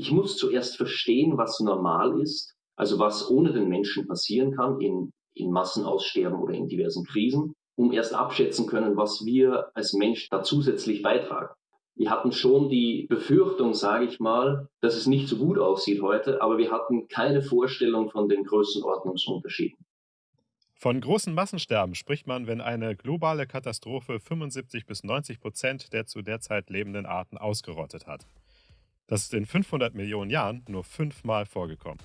Ich muss zuerst verstehen, was normal ist, also was ohne den Menschen passieren kann in, in Massenaussterben oder in diversen Krisen, um erst abschätzen können, was wir als Mensch da zusätzlich beitragen. Wir hatten schon die Befürchtung, sage ich mal, dass es nicht so gut aussieht heute, aber wir hatten keine Vorstellung von den Größenordnungsunterschieden. Von großen Massensterben spricht man, wenn eine globale Katastrophe 75 bis 90 Prozent der zu der Zeit lebenden Arten ausgerottet hat. Das ist in 500 Millionen Jahren nur fünfmal vorgekommen.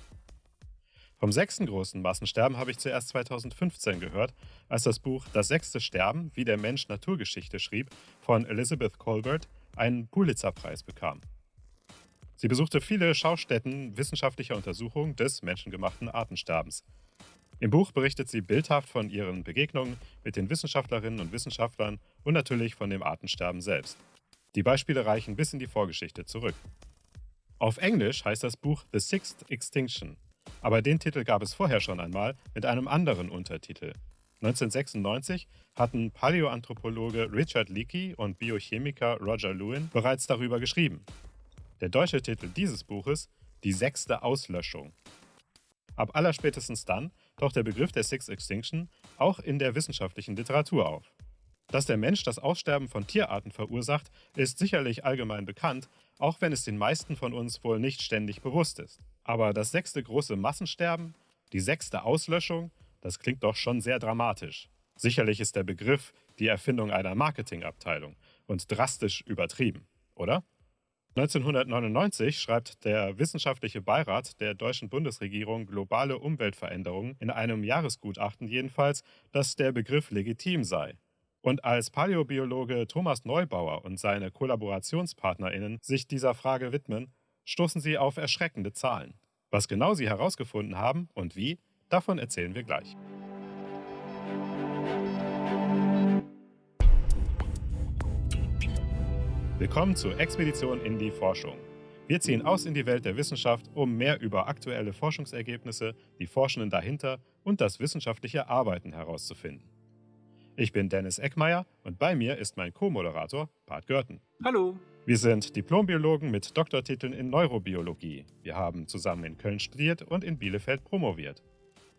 Vom sechsten großen Massensterben habe ich zuerst 2015 gehört, als das Buch Das sechste Sterben, wie der Mensch Naturgeschichte schrieb, von Elizabeth Colbert einen Pulitzerpreis bekam. Sie besuchte viele Schaustätten wissenschaftlicher Untersuchungen des menschengemachten Artensterbens. Im Buch berichtet sie bildhaft von ihren Begegnungen mit den Wissenschaftlerinnen und Wissenschaftlern und natürlich von dem Artensterben selbst. Die Beispiele reichen bis in die Vorgeschichte zurück. Auf Englisch heißt das Buch The Sixth Extinction, aber den Titel gab es vorher schon einmal mit einem anderen Untertitel. 1996 hatten Paläoanthropologe Richard Leakey und Biochemiker Roger Lewin bereits darüber geschrieben. Der deutsche Titel dieses Buches Die sechste Auslöschung. Ab allerspätestens dann taucht der Begriff der Sixth Extinction auch in der wissenschaftlichen Literatur auf. Dass der Mensch das Aussterben von Tierarten verursacht, ist sicherlich allgemein bekannt, auch wenn es den meisten von uns wohl nicht ständig bewusst ist. Aber das sechste große Massensterben, die sechste Auslöschung, das klingt doch schon sehr dramatisch. Sicherlich ist der Begriff die Erfindung einer Marketingabteilung und drastisch übertrieben, oder? 1999 schreibt der Wissenschaftliche Beirat der deutschen Bundesregierung Globale Umweltveränderungen in einem Jahresgutachten jedenfalls, dass der Begriff legitim sei. Und als Paläobiologe Thomas Neubauer und seine KollaborationspartnerInnen sich dieser Frage widmen, stoßen sie auf erschreckende Zahlen. Was genau sie herausgefunden haben und wie, davon erzählen wir gleich. Willkommen zur Expedition in die Forschung. Wir ziehen aus in die Welt der Wissenschaft, um mehr über aktuelle Forschungsergebnisse, die Forschenden dahinter und das wissenschaftliche Arbeiten herauszufinden. Ich bin Dennis Eckmeier und bei mir ist mein Co-Moderator Bart Görten. Hallo. Wir sind Diplombiologen mit Doktortiteln in Neurobiologie. Wir haben zusammen in Köln studiert und in Bielefeld promoviert.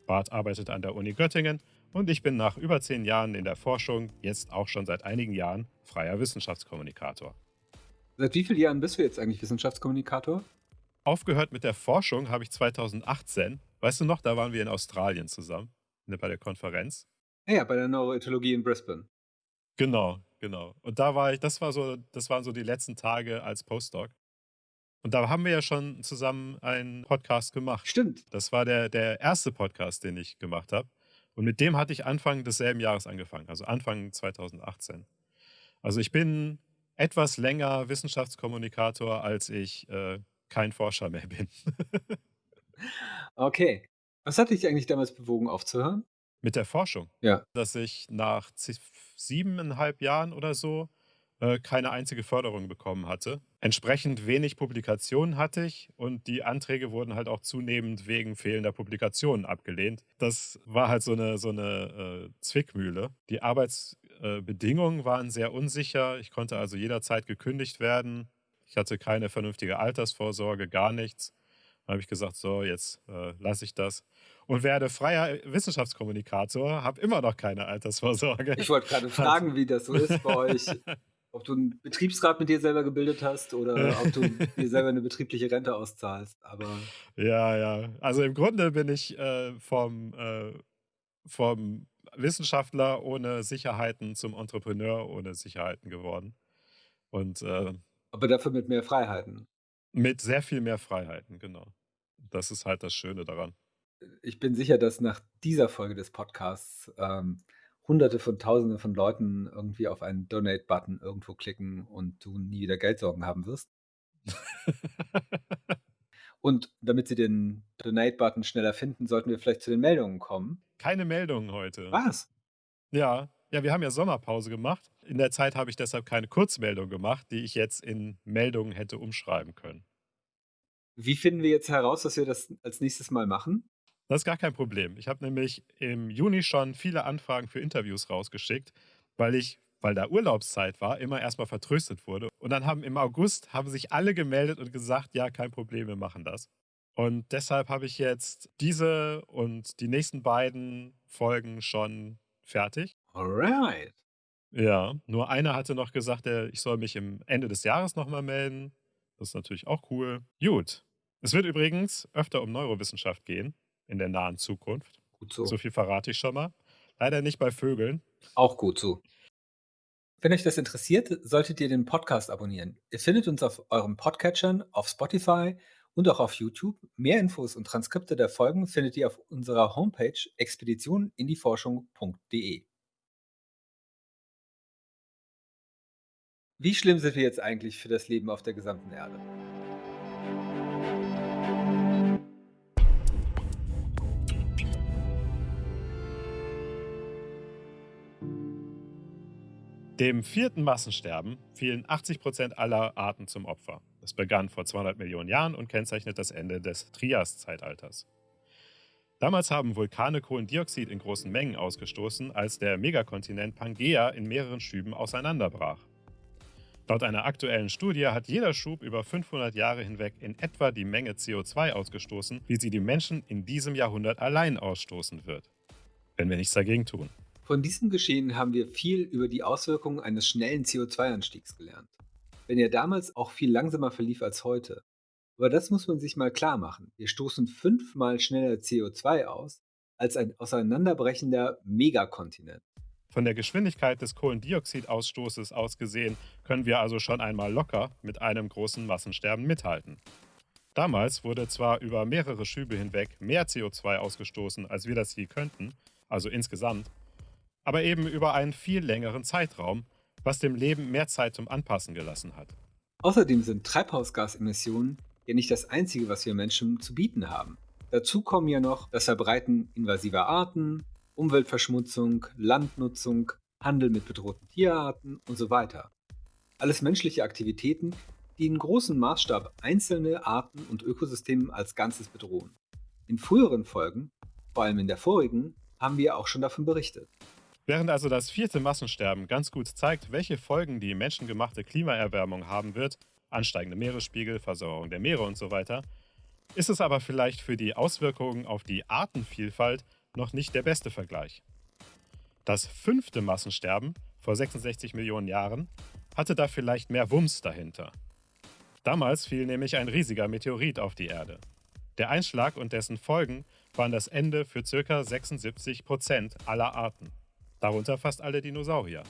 Bart arbeitet an der Uni Göttingen und ich bin nach über zehn Jahren in der Forschung, jetzt auch schon seit einigen Jahren, freier Wissenschaftskommunikator. Seit wie vielen Jahren bist du jetzt eigentlich Wissenschaftskommunikator? Aufgehört mit der Forschung habe ich 2018. Weißt du noch, da waren wir in Australien zusammen, ne, bei der Konferenz. Ja, bei der Neuroethologie in Brisbane. Genau, genau. Und da war ich, das war so, das waren so die letzten Tage als Postdoc. Und da haben wir ja schon zusammen einen Podcast gemacht. Stimmt. Das war der, der erste Podcast, den ich gemacht habe. Und mit dem hatte ich Anfang desselben Jahres angefangen, also Anfang 2018. Also ich bin etwas länger Wissenschaftskommunikator, als ich äh, kein Forscher mehr bin. okay. Was hat dich eigentlich damals bewogen, aufzuhören? Mit der Forschung. Ja. Dass ich nach siebeneinhalb Jahren oder so äh, keine einzige Förderung bekommen hatte. Entsprechend wenig Publikationen hatte ich und die Anträge wurden halt auch zunehmend wegen fehlender Publikationen abgelehnt. Das war halt so eine, so eine äh, Zwickmühle. Die Arbeitsbedingungen äh, waren sehr unsicher. Ich konnte also jederzeit gekündigt werden. Ich hatte keine vernünftige Altersvorsorge, gar nichts. Dann habe ich gesagt, so, jetzt äh, lasse ich das und werde freier Wissenschaftskommunikator, habe immer noch keine Altersvorsorge. Ich wollte gerade fragen, wie das so ist bei euch. ob du einen Betriebsrat mit dir selber gebildet hast oder ob du dir selber eine betriebliche Rente auszahlst. Aber ja, ja. Also im Grunde bin ich äh, vom, äh, vom Wissenschaftler ohne Sicherheiten zum Entrepreneur ohne Sicherheiten geworden. Und, äh, Aber dafür mit mehr Freiheiten. Mit sehr viel mehr Freiheiten, genau. Das ist halt das Schöne daran. Ich bin sicher, dass nach dieser Folge des Podcasts ähm, Hunderte von Tausenden von Leuten irgendwie auf einen Donate-Button irgendwo klicken und du nie wieder Geldsorgen haben wirst. und damit sie den Donate-Button schneller finden, sollten wir vielleicht zu den Meldungen kommen. Keine Meldungen heute. Was? Ja, ja, wir haben ja Sommerpause gemacht. In der Zeit habe ich deshalb keine Kurzmeldung gemacht, die ich jetzt in Meldungen hätte umschreiben können. Wie finden wir jetzt heraus, dass wir das als nächstes Mal machen? Das ist gar kein Problem. Ich habe nämlich im Juni schon viele Anfragen für Interviews rausgeschickt, weil ich weil da Urlaubszeit war, immer erstmal vertröstet wurde. Und dann haben im August haben sich alle gemeldet und gesagt, ja, kein Problem, wir machen das. Und deshalb habe ich jetzt diese und die nächsten beiden Folgen schon fertig. Alright. Ja, nur einer hatte noch gesagt, ich soll mich im Ende des Jahres nochmal melden. Das ist natürlich auch cool. Gut. Es wird übrigens öfter um Neurowissenschaft gehen in der nahen Zukunft. Gut so. So viel verrate ich schon mal. Leider nicht bei Vögeln. Auch gut so. Wenn euch das interessiert, solltet ihr den Podcast abonnieren. Ihr findet uns auf eurem Podcatchern, auf Spotify und auch auf YouTube. Mehr Infos und Transkripte der Folgen findet ihr auf unserer Homepage expeditioninDieforschung.de. Wie schlimm sind wir jetzt eigentlich für das Leben auf der gesamten Erde? Dem vierten Massensterben fielen 80 Prozent aller Arten zum Opfer. Das begann vor 200 Millionen Jahren und kennzeichnet das Ende des Trias-Zeitalters. Damals haben Vulkane Kohlendioxid in großen Mengen ausgestoßen, als der Megakontinent Pangea in mehreren Schüben auseinanderbrach. Laut einer aktuellen Studie hat jeder Schub über 500 Jahre hinweg in etwa die Menge CO2 ausgestoßen, wie sie die Menschen in diesem Jahrhundert allein ausstoßen wird. Wenn wir nichts dagegen tun. Von diesem Geschehen haben wir viel über die Auswirkungen eines schnellen CO2-Anstiegs gelernt. Wenn er damals auch viel langsamer verlief als heute. Aber das muss man sich mal klar machen. Wir stoßen fünfmal schneller CO2 aus als ein auseinanderbrechender Megakontinent. Von der Geschwindigkeit des Kohlendioxidausstoßes aus gesehen können wir also schon einmal locker mit einem großen Massensterben mithalten. Damals wurde zwar über mehrere Schübe hinweg mehr CO2 ausgestoßen, als wir das je könnten, also insgesamt, aber eben über einen viel längeren Zeitraum, was dem Leben mehr Zeit zum Anpassen gelassen hat. Außerdem sind Treibhausgasemissionen ja nicht das Einzige, was wir Menschen zu bieten haben. Dazu kommen ja noch das Verbreiten invasiver Arten, Umweltverschmutzung, Landnutzung, Handel mit bedrohten Tierarten und so weiter. Alles menschliche Aktivitäten, die in großem Maßstab einzelne Arten und Ökosysteme als Ganzes bedrohen. In früheren Folgen, vor allem in der vorigen, haben wir auch schon davon berichtet. Während also das vierte Massensterben ganz gut zeigt, welche Folgen die menschengemachte Klimaerwärmung haben wird, ansteigende Meeresspiegel, Versorgung der Meere und so weiter, ist es aber vielleicht für die Auswirkungen auf die Artenvielfalt noch nicht der beste Vergleich. Das fünfte Massensterben vor 66 Millionen Jahren hatte da vielleicht mehr Wumms dahinter. Damals fiel nämlich ein riesiger Meteorit auf die Erde. Der Einschlag und dessen Folgen waren das Ende für ca. 76 Prozent aller Arten darunter fast alle Dinosaurier.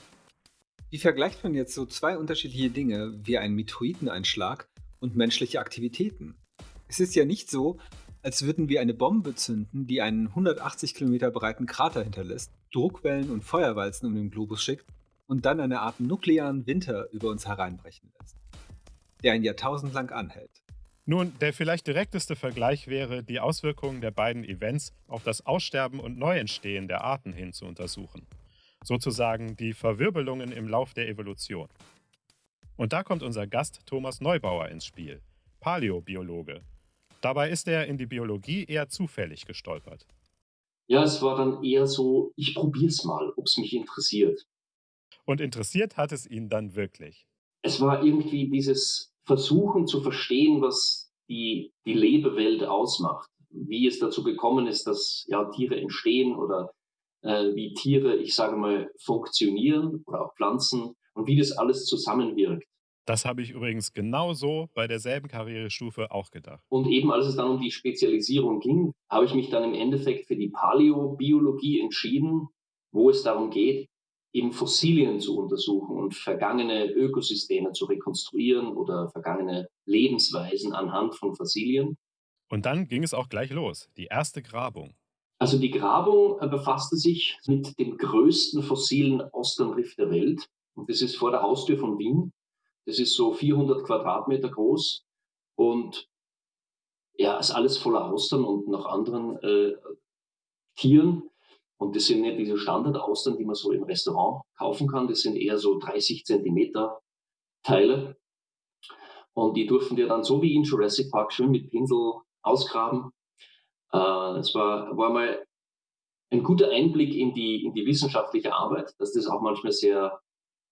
Wie vergleicht man jetzt so zwei unterschiedliche Dinge wie einen Meteoriteneinschlag und menschliche Aktivitäten? Es ist ja nicht so, als würden wir eine Bombe zünden, die einen 180 Kilometer breiten Krater hinterlässt, Druckwellen und Feuerwalzen um den Globus schickt und dann eine Art nuklearen Winter über uns hereinbrechen lässt, der ein Jahrtausend lang anhält. Nun, der vielleicht direkteste Vergleich wäre, die Auswirkungen der beiden Events auf das Aussterben und Neuentstehen der Arten hin zu untersuchen. Sozusagen die Verwirbelungen im Lauf der Evolution. Und da kommt unser Gast Thomas Neubauer ins Spiel, Paläobiologe. Dabei ist er in die Biologie eher zufällig gestolpert. Ja, es war dann eher so, ich probier's mal, ob es mich interessiert. Und interessiert hat es ihn dann wirklich. Es war irgendwie dieses versuchen zu verstehen, was die, die Lebewelt ausmacht, wie es dazu gekommen ist, dass ja, Tiere entstehen oder äh, wie Tiere, ich sage mal, funktionieren oder auch Pflanzen und wie das alles zusammenwirkt. Das habe ich übrigens genauso bei derselben Karrierestufe auch gedacht. Und eben als es dann um die Spezialisierung ging, habe ich mich dann im Endeffekt für die Paläobiologie entschieden, wo es darum geht, eben Fossilien zu untersuchen und vergangene Ökosysteme zu rekonstruieren oder vergangene Lebensweisen anhand von Fossilien. Und dann ging es auch gleich los, die erste Grabung. Also die Grabung äh, befasste sich mit dem größten fossilen Austernriff der Welt. Und das ist vor der Haustür von Wien. Das ist so 400 Quadratmeter groß und ja, ist alles voller Austern und noch anderen äh, Tieren. Und das sind nicht diese Standardaustern, die man so im Restaurant kaufen kann. Das sind eher so 30 Zentimeter Teile. Und die durften wir dann so wie in Jurassic Park schön mit Pinsel ausgraben. Äh, es war, war mal ein guter Einblick in die, in die wissenschaftliche Arbeit, dass das auch manchmal sehr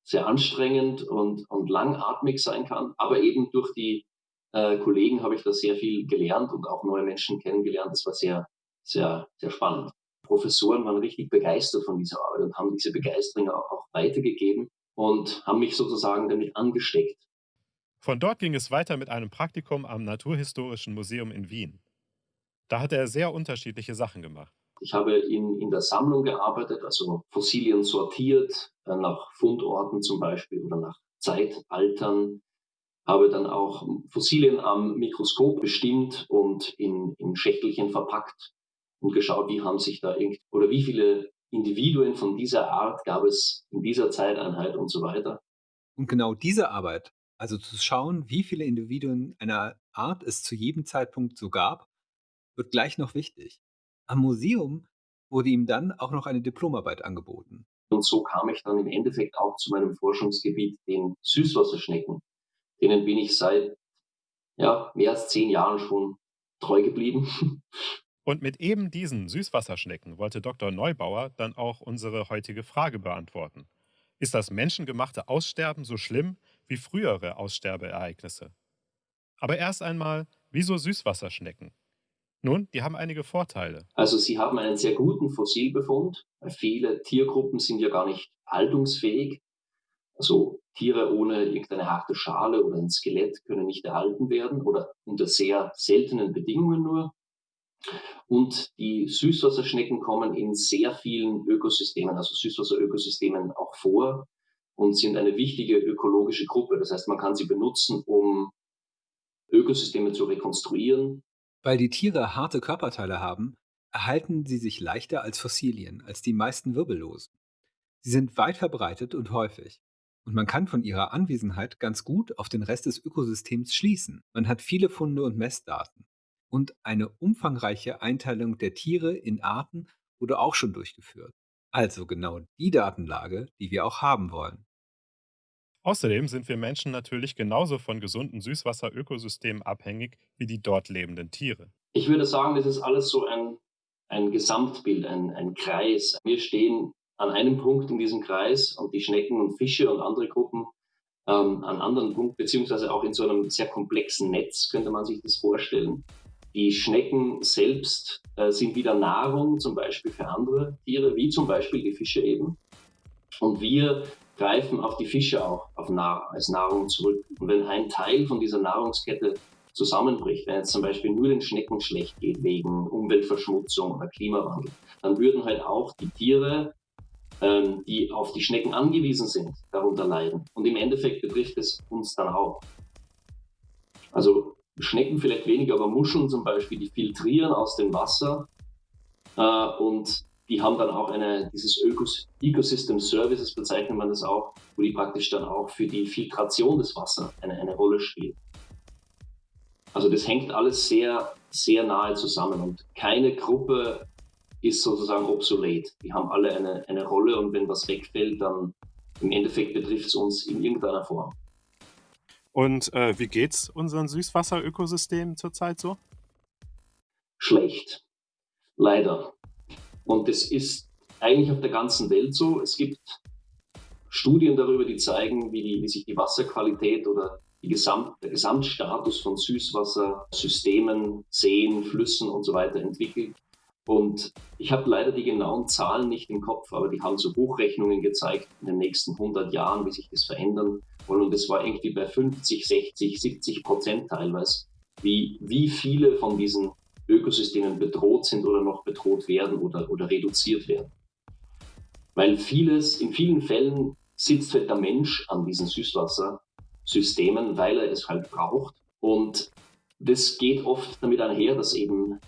sehr anstrengend und, und langatmig sein kann. Aber eben durch die äh, Kollegen habe ich da sehr viel gelernt und auch neue Menschen kennengelernt. Das war sehr, sehr, sehr spannend. Professoren waren richtig begeistert von dieser Arbeit und haben diese Begeisterung auch, weitergegeben und haben mich sozusagen damit angesteckt. Von dort ging es weiter mit einem Praktikum am Naturhistorischen Museum in Wien. Da hat er sehr unterschiedliche Sachen gemacht. Ich habe in, in der Sammlung gearbeitet, also Fossilien sortiert, äh, nach Fundorten zum Beispiel oder nach Zeitaltern. Habe dann auch Fossilien am Mikroskop bestimmt und in, in Schächtelchen verpackt und geschaut, wie haben sich da oder wie viele Individuen von dieser Art gab es in dieser Zeiteinheit und so weiter. Und genau diese Arbeit, also zu schauen, wie viele Individuen einer Art es zu jedem Zeitpunkt so gab, wird gleich noch wichtig. Am Museum wurde ihm dann auch noch eine Diplomarbeit angeboten. Und so kam ich dann im Endeffekt auch zu meinem Forschungsgebiet, den Süßwasserschnecken. Denen bin ich seit ja, mehr als zehn Jahren schon treu geblieben. Und mit eben diesen Süßwasserschnecken wollte Dr. Neubauer dann auch unsere heutige Frage beantworten. Ist das menschengemachte Aussterben so schlimm wie frühere Aussterbeereignisse? Aber erst einmal, wieso Süßwasserschnecken? Nun, die haben einige Vorteile. Also sie haben einen sehr guten Fossilbefund. Viele Tiergruppen sind ja gar nicht haltungsfähig. Also Tiere ohne irgendeine harte Schale oder ein Skelett können nicht erhalten werden oder unter sehr seltenen Bedingungen nur. Und die Süßwasserschnecken kommen in sehr vielen Ökosystemen, also Süßwasserökosystemen auch vor und sind eine wichtige ökologische Gruppe. Das heißt, man kann sie benutzen, um Ökosysteme zu rekonstruieren. Weil die Tiere harte Körperteile haben, erhalten sie sich leichter als Fossilien, als die meisten Wirbellosen. Sie sind weit verbreitet und häufig. Und man kann von ihrer Anwesenheit ganz gut auf den Rest des Ökosystems schließen. Man hat viele Funde und Messdaten und eine umfangreiche Einteilung der Tiere in Arten wurde auch schon durchgeführt. Also genau die Datenlage, die wir auch haben wollen. Außerdem sind wir Menschen natürlich genauso von gesunden Süßwasserökosystemen abhängig wie die dort lebenden Tiere. Ich würde sagen, das ist alles so ein, ein Gesamtbild, ein, ein Kreis. Wir stehen an einem Punkt in diesem Kreis und die Schnecken und Fische und andere Gruppen ähm, an anderen Punkt, beziehungsweise auch in so einem sehr komplexen Netz, könnte man sich das vorstellen. Die Schnecken selbst äh, sind wieder Nahrung, zum Beispiel für andere Tiere, wie zum Beispiel die Fische eben. Und wir greifen auf die Fische auch Nahr als Nahrung zurück. Und wenn ein Teil von dieser Nahrungskette zusammenbricht, wenn es zum Beispiel nur den Schnecken schlecht geht wegen Umweltverschmutzung oder Klimawandel, dann würden halt auch die Tiere, ähm, die auf die Schnecken angewiesen sind, darunter leiden. Und im Endeffekt betrifft es uns dann auch. Also Schnecken vielleicht weniger, aber Muscheln zum Beispiel, die filtrieren aus dem Wasser äh, und die haben dann auch eine, dieses Ökos Ecosystem Services bezeichnet man das auch, wo die praktisch dann auch für die Filtration des Wassers eine, eine Rolle spielen. Also das hängt alles sehr, sehr nahe zusammen und keine Gruppe ist sozusagen obsolet. Die haben alle eine, eine Rolle und wenn was wegfällt, dann im Endeffekt betrifft es uns in irgendeiner Form. Und äh, wie geht's unseren Süßwasserökosystemen zurzeit so? Schlecht. Leider. Und das ist eigentlich auf der ganzen Welt so. Es gibt Studien darüber, die zeigen, wie, die, wie sich die Wasserqualität oder Gesamt, der Gesamtstatus von Süßwassersystemen, Seen, Flüssen und so weiter entwickelt. Und ich habe leider die genauen Zahlen nicht im Kopf, aber die haben so Hochrechnungen gezeigt in den nächsten 100 Jahren, wie sich das verändern und das war irgendwie bei 50, 60, 70 Prozent teilweise, wie, wie viele von diesen Ökosystemen bedroht sind oder noch bedroht werden oder, oder reduziert werden. Weil vieles, in vielen Fällen sitzt halt der Mensch an diesen Süßwassersystemen, weil er es halt braucht. Und das geht oft damit einher, dass eben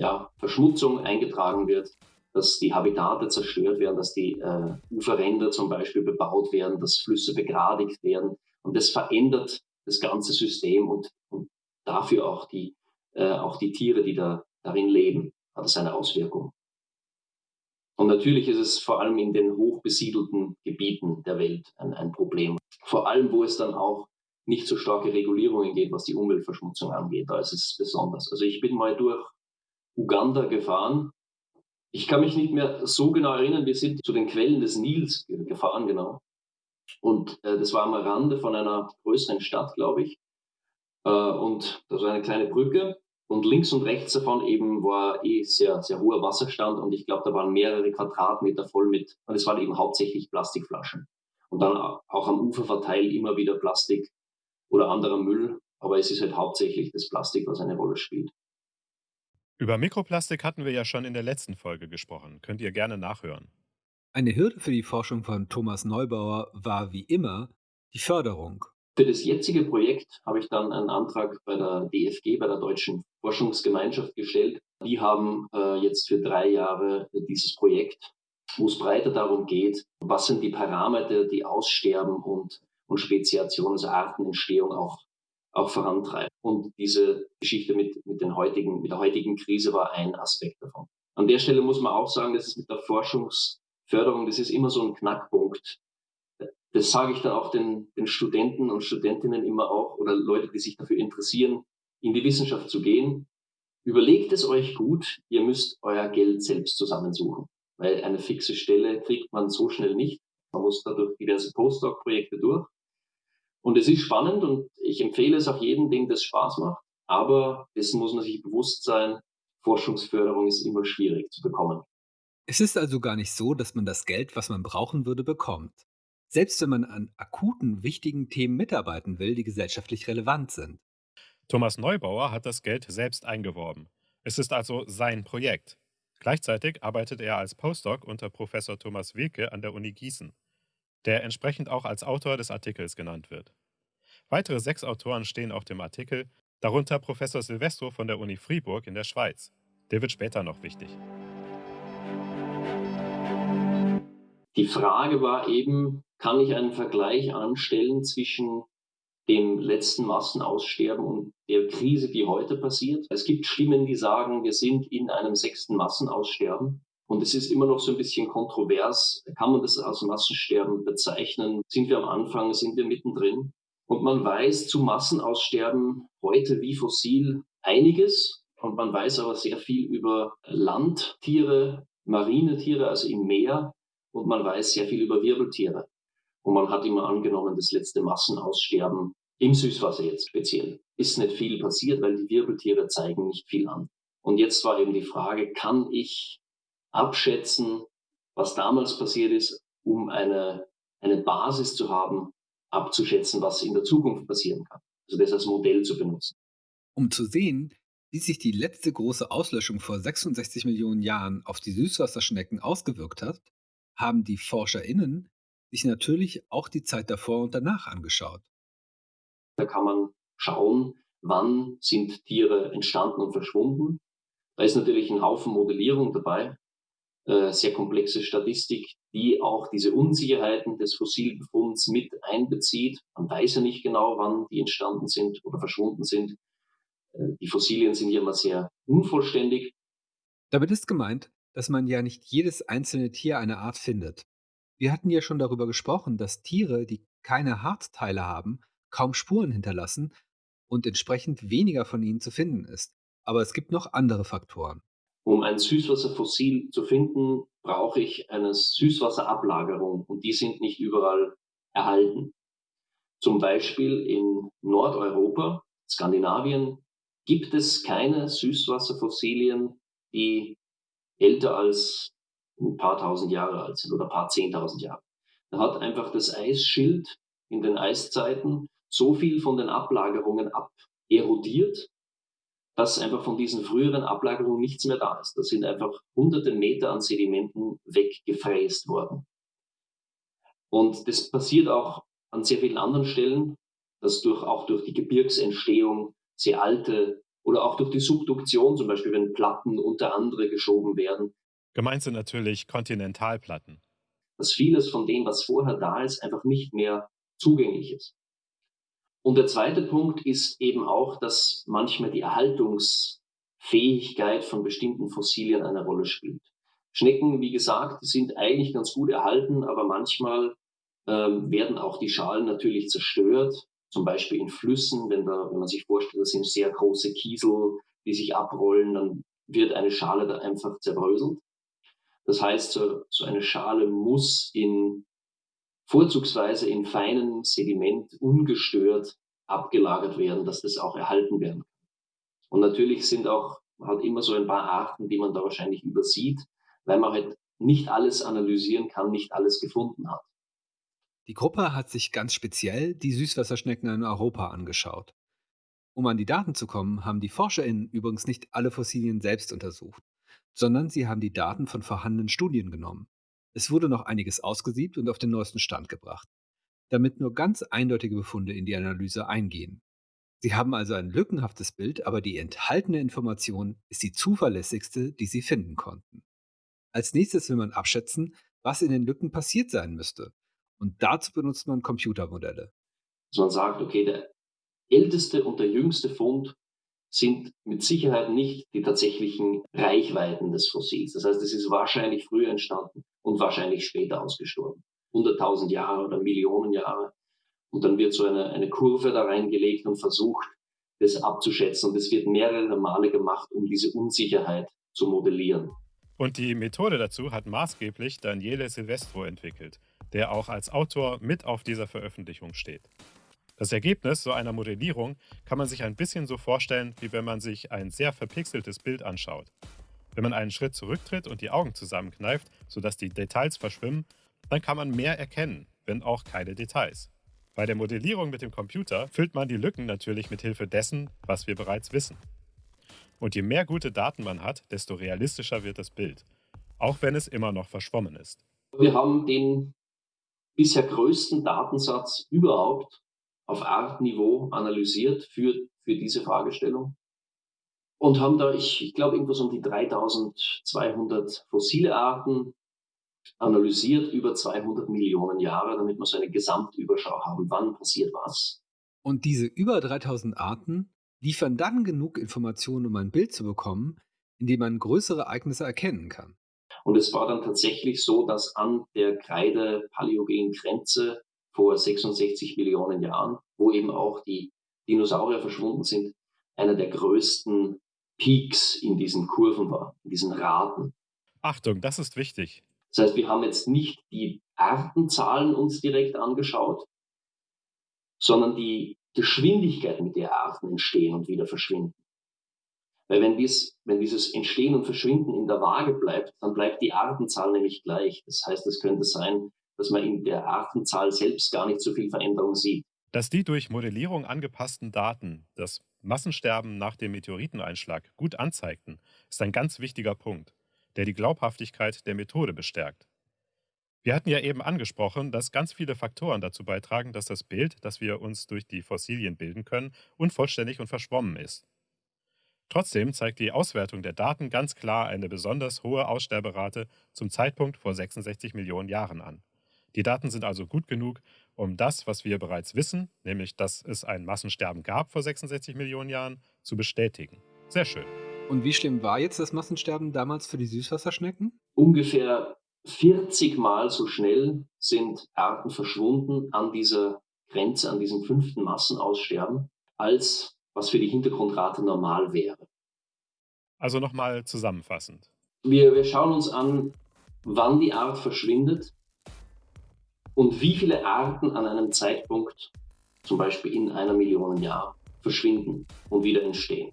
ja, Verschmutzung eingetragen wird, dass die Habitate zerstört werden, dass die äh, Uferränder zum Beispiel bebaut werden, dass Flüsse begradigt werden. Und das verändert das ganze System und, und dafür auch die, äh, auch die Tiere, die da darin leben, hat es eine Auswirkung. Und natürlich ist es vor allem in den hochbesiedelten Gebieten der Welt ein, ein Problem. Vor allem, wo es dann auch nicht so starke Regulierungen geht, was die Umweltverschmutzung angeht. Da ist es besonders. Also ich bin mal durch Uganda gefahren ich kann mich nicht mehr so genau erinnern, wir sind zu den Quellen des Nils gefahren, genau. Und äh, das war am Rande von einer größeren Stadt, glaube ich. Äh, und da war eine kleine Brücke. Und links und rechts davon eben war eh sehr, sehr hoher Wasserstand. Und ich glaube, da waren mehrere Quadratmeter voll mit, und es waren eben hauptsächlich Plastikflaschen. Und dann auch am Ufer verteilt immer wieder Plastik oder anderer Müll. Aber es ist halt hauptsächlich das Plastik, was eine Rolle spielt. Über Mikroplastik hatten wir ja schon in der letzten Folge gesprochen. Könnt ihr gerne nachhören. Eine Hürde für die Forschung von Thomas Neubauer war wie immer die Förderung. Für das jetzige Projekt habe ich dann einen Antrag bei der DFG, bei der Deutschen Forschungsgemeinschaft gestellt. Die haben äh, jetzt für drei Jahre dieses Projekt, wo es breiter darum geht, was sind die Parameter, die Aussterben und, und Speziation, also Artenentstehung auch, auch vorantreiben. Und diese Geschichte mit, mit, den heutigen, mit der heutigen Krise war ein Aspekt davon. An der Stelle muss man auch sagen, dass es mit der Forschungs Förderung, das ist immer so ein Knackpunkt. Das sage ich dann auch den, den Studenten und Studentinnen immer auch oder Leute, die sich dafür interessieren, in die Wissenschaft zu gehen. Überlegt es euch gut, ihr müsst euer Geld selbst zusammensuchen, weil eine fixe Stelle kriegt man so schnell nicht. Man muss dadurch diverse Postdoc-Projekte durch. Und es ist spannend und ich empfehle es auch jedem, dem das Spaß macht. Aber dessen muss man sich bewusst sein, Forschungsförderung ist immer schwierig zu bekommen. Es ist also gar nicht so, dass man das Geld, was man brauchen würde, bekommt. Selbst wenn man an akuten, wichtigen Themen mitarbeiten will, die gesellschaftlich relevant sind. Thomas Neubauer hat das Geld selbst eingeworben. Es ist also sein Projekt. Gleichzeitig arbeitet er als Postdoc unter Professor Thomas Wilke an der Uni Gießen, der entsprechend auch als Autor des Artikels genannt wird. Weitere sechs Autoren stehen auf dem Artikel, darunter Professor Silvestro von der Uni Fribourg in der Schweiz. Der wird später noch wichtig. Die Frage war eben, kann ich einen Vergleich anstellen zwischen dem letzten Massenaussterben und der Krise, die heute passiert? Es gibt Stimmen, die sagen, wir sind in einem sechsten Massenaussterben. Und es ist immer noch so ein bisschen kontrovers. Kann man das als Massensterben bezeichnen? Sind wir am Anfang? Sind wir mittendrin? Und man weiß zu Massenaussterben heute wie fossil einiges. Und man weiß aber sehr viel über Landtiere, marine Tiere, also im Meer, und man weiß sehr viel über Wirbeltiere. Und man hat immer angenommen, das letzte Massenaussterben im Süßwasser jetzt speziell ist nicht viel passiert, weil die Wirbeltiere zeigen nicht viel an. Und jetzt war eben die Frage, kann ich abschätzen, was damals passiert ist, um eine, eine Basis zu haben, abzuschätzen, was in der Zukunft passieren kann. Also das als Modell zu benutzen. Um zu sehen, wie sich die letzte große Auslöschung vor 66 Millionen Jahren auf die Süßwasserschnecken ausgewirkt hat, haben die ForscherInnen sich natürlich auch die Zeit davor und danach angeschaut. Da kann man schauen, wann sind Tiere entstanden und verschwunden. Da ist natürlich ein Haufen Modellierung dabei, äh, sehr komplexe Statistik, die auch diese Unsicherheiten des Fossilbefunds mit einbezieht. Man weiß ja nicht genau, wann die entstanden sind oder verschwunden sind. Äh, die Fossilien sind ja immer sehr unvollständig. Damit ist gemeint, dass man ja nicht jedes einzelne Tier einer Art findet. Wir hatten ja schon darüber gesprochen, dass Tiere, die keine Hartteile haben, kaum Spuren hinterlassen und entsprechend weniger von ihnen zu finden ist. Aber es gibt noch andere Faktoren. Um ein Süßwasserfossil zu finden, brauche ich eine Süßwasserablagerung und die sind nicht überall erhalten. Zum Beispiel in Nordeuropa, Skandinavien, gibt es keine Süßwasserfossilien, die älter als ein paar tausend Jahre alt sind oder ein paar zehntausend Jahre. Da hat einfach das Eisschild in den Eiszeiten so viel von den Ablagerungen aberodiert, dass einfach von diesen früheren Ablagerungen nichts mehr da ist. Da sind einfach hunderte Meter an Sedimenten weggefräst worden. Und das passiert auch an sehr vielen anderen Stellen, dass durch, auch durch die Gebirgsentstehung sehr alte oder auch durch die Subduktion, zum Beispiel wenn Platten unter andere geschoben werden. Gemeint sind natürlich Kontinentalplatten. Dass vieles von dem, was vorher da ist, einfach nicht mehr zugänglich ist. Und der zweite Punkt ist eben auch, dass manchmal die Erhaltungsfähigkeit von bestimmten Fossilien eine Rolle spielt. Schnecken, wie gesagt, sind eigentlich ganz gut erhalten, aber manchmal ähm, werden auch die Schalen natürlich zerstört zum Beispiel in Flüssen, wenn, da, wenn man sich vorstellt, das sind sehr große Kiesel, die sich abrollen, dann wird eine Schale da einfach zerbröselt. Das heißt, so, so eine Schale muss in vorzugsweise in feinem Sediment ungestört abgelagert werden, dass das auch erhalten werden kann. Und natürlich sind auch halt immer so ein paar Arten, die man da wahrscheinlich übersieht, weil man halt nicht alles analysieren kann, nicht alles gefunden hat. Die Gruppe hat sich ganz speziell die Süßwasserschnecken in Europa angeschaut. Um an die Daten zu kommen, haben die ForscherInnen übrigens nicht alle Fossilien selbst untersucht, sondern sie haben die Daten von vorhandenen Studien genommen. Es wurde noch einiges ausgesiebt und auf den neuesten Stand gebracht, damit nur ganz eindeutige Befunde in die Analyse eingehen. Sie haben also ein lückenhaftes Bild, aber die enthaltene Information ist die zuverlässigste, die Sie finden konnten. Als nächstes will man abschätzen, was in den Lücken passiert sein müsste. Und dazu benutzt man Computermodelle. Man sagt, okay, der älteste und der jüngste Fund sind mit Sicherheit nicht die tatsächlichen Reichweiten des Fossils. Das heißt, es ist wahrscheinlich früher entstanden und wahrscheinlich später ausgestorben. 100.000 Jahre oder Millionen Jahre. Und dann wird so eine, eine Kurve da reingelegt und versucht, das abzuschätzen. Und es wird mehrere Male gemacht, um diese Unsicherheit zu modellieren. Und die Methode dazu hat maßgeblich Daniele Silvestro entwickelt, der auch als Autor mit auf dieser Veröffentlichung steht. Das Ergebnis so einer Modellierung kann man sich ein bisschen so vorstellen, wie wenn man sich ein sehr verpixeltes Bild anschaut. Wenn man einen Schritt zurücktritt und die Augen zusammenkneift, sodass die Details verschwimmen, dann kann man mehr erkennen, wenn auch keine Details. Bei der Modellierung mit dem Computer füllt man die Lücken natürlich mit Hilfe dessen, was wir bereits wissen. Und je mehr gute Daten man hat, desto realistischer wird das Bild, auch wenn es immer noch verschwommen ist. Wir haben den bisher größten Datensatz überhaupt auf Artniveau analysiert für, für diese Fragestellung und haben da, ich, ich glaube, irgendwas um die 3200 fossile Arten analysiert über 200 Millionen Jahre, damit wir so eine Gesamtüberschau haben, wann passiert was. Und diese über 3000 Arten liefern dann genug Informationen, um ein Bild zu bekommen, in dem man größere Ereignisse erkennen kann. Und es war dann tatsächlich so, dass an der Kreide-Paläogenen Grenze vor 66 Millionen Jahren, wo eben auch die Dinosaurier verschwunden sind, einer der größten Peaks in diesen Kurven war, in diesen Raten. Achtung, das ist wichtig. Das heißt, wir haben jetzt nicht die Artenzahlen uns direkt angeschaut, sondern die Geschwindigkeit, mit der Arten entstehen und wieder verschwinden. Weil wenn, dies, wenn dieses Entstehen und Verschwinden in der Waage bleibt, dann bleibt die Artenzahl nämlich gleich. Das heißt, es könnte sein, dass man in der Artenzahl selbst gar nicht so viel Veränderung sieht. Dass die durch Modellierung angepassten Daten das Massensterben nach dem Meteoriteneinschlag gut anzeigten, ist ein ganz wichtiger Punkt der die Glaubhaftigkeit der Methode bestärkt. Wir hatten ja eben angesprochen, dass ganz viele Faktoren dazu beitragen, dass das Bild, das wir uns durch die Fossilien bilden können, unvollständig und verschwommen ist. Trotzdem zeigt die Auswertung der Daten ganz klar eine besonders hohe Aussterberate zum Zeitpunkt vor 66 Millionen Jahren an. Die Daten sind also gut genug, um das, was wir bereits wissen, nämlich dass es ein Massensterben gab vor 66 Millionen Jahren, zu bestätigen. Sehr schön. Und wie schlimm war jetzt das Massensterben damals für die Süßwasserschnecken? Ungefähr 40 Mal so schnell sind Arten verschwunden an dieser Grenze, an diesem fünften Massenaussterben, als was für die Hintergrundrate normal wäre. Also nochmal zusammenfassend. Wir, wir schauen uns an, wann die Art verschwindet und wie viele Arten an einem Zeitpunkt, zum Beispiel in einer Million Jahren, verschwinden und wieder entstehen.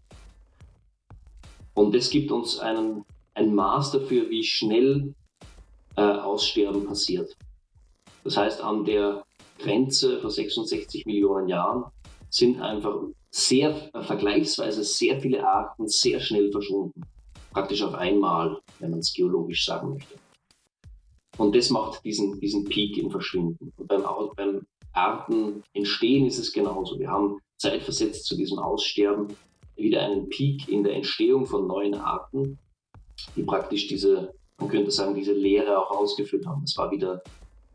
Und das gibt uns einen, ein Maß dafür, wie schnell äh, Aussterben passiert. Das heißt, an der Grenze vor 66 Millionen Jahren sind einfach sehr, äh, vergleichsweise sehr viele Arten sehr schnell verschwunden. Praktisch auf einmal, wenn man es geologisch sagen möchte. Und das macht diesen, diesen Peak im Verschwinden. Und beim, beim Artenentstehen ist es genauso. Wir haben zeitversetzt zu diesem Aussterben wieder einen Peak in der Entstehung von neuen Arten, die praktisch diese, man könnte sagen, diese Leere auch ausgefüllt haben. Es war wieder